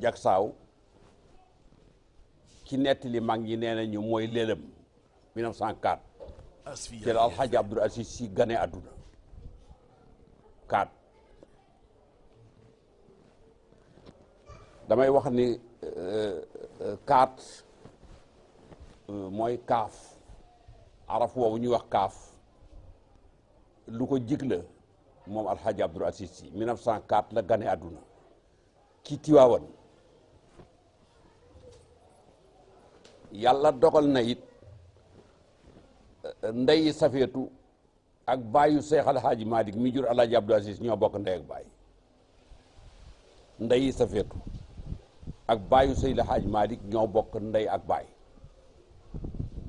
Jaksaaw ci nettali mag ñi nee nañu mooy lëlëm 1904 ci la Alxaaji Abdul Asiis Si gane àdduna 4 damay wax ni 4 mooy kaaf araf woowu ñuy wax kaaf lu ko jig la moom Alxaaji Abdul Asiis Si 1904 la gane àdduna ci Tiwaawan yàlla dogal na it eh, ndeyi safeetu ak baayu Seex Alxaaji Maalik mi jur Alaaji Abdou Aziz ñoo bokk ndey ak baay ndeyi safeetu ak baayu Seex Alxaaji Maalik ñoo bokk ndey ak baay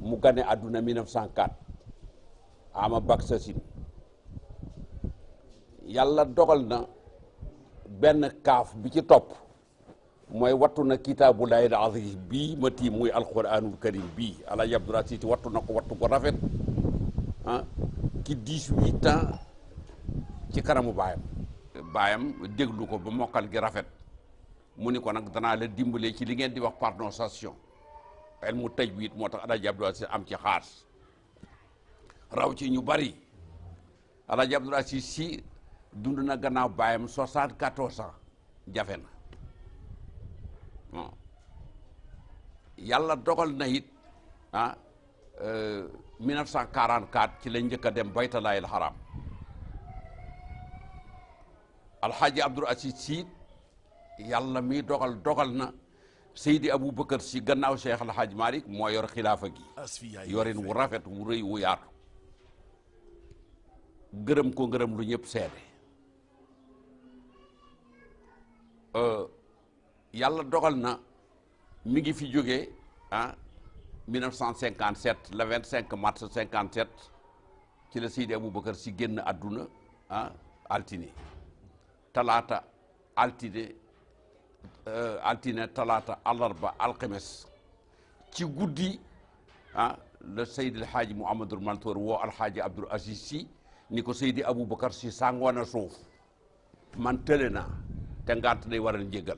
mu gane àdduna 1904 ama baksasin yàlla dogal na benn kaaf bi ci topp mooy wattu na kitaabu laayil aziz bii ma tiim muy alquranul karim bii alaaji Abdoul Aziz wattu na ko wattu ko rafet ah ci dix-huit ans ci kanamu baayam baayam déglu ko ba mokkal gi rafet mu ni ko nag danaa la dimbalee ci li ngeen di wax prononciation ilmu tajwid moo tax alaaji Abdoul Aziz am ci xaas raw ci ñu bari Alaaji Abdul Asiis Si dund na gannaaw baayam soixante-quatorze ans jafe na bon yàlla dogal na it ah 1944 ci lañ njëkk a dem baytalaayil xaram alxaaji Abdul Asiis Si yàlla mi dogal dogal na Seydi Aboubacar si gannaaw Cheikh El Hadj Malick moo yor xilaafa gi yorin wu rafet wu rëy wu yaatu gërëm ko ngërëm lu ñëpp seede euh, yàlla dogal na mi ngi fi jóge ah 1957 le 25 mars 57 ci la Seydi Aboubacar si génn àdduna ah altine talaata altine euh, altine talaata àllarba alxames ci guddi ah la Seydi El Hadji Mouhamadul Mansour woo Alxaaji Abdoul Aziz Sy ni ko Seydi Aboubacar Sy sàngoon a suuf man tële naa te ngànt day waral njëgal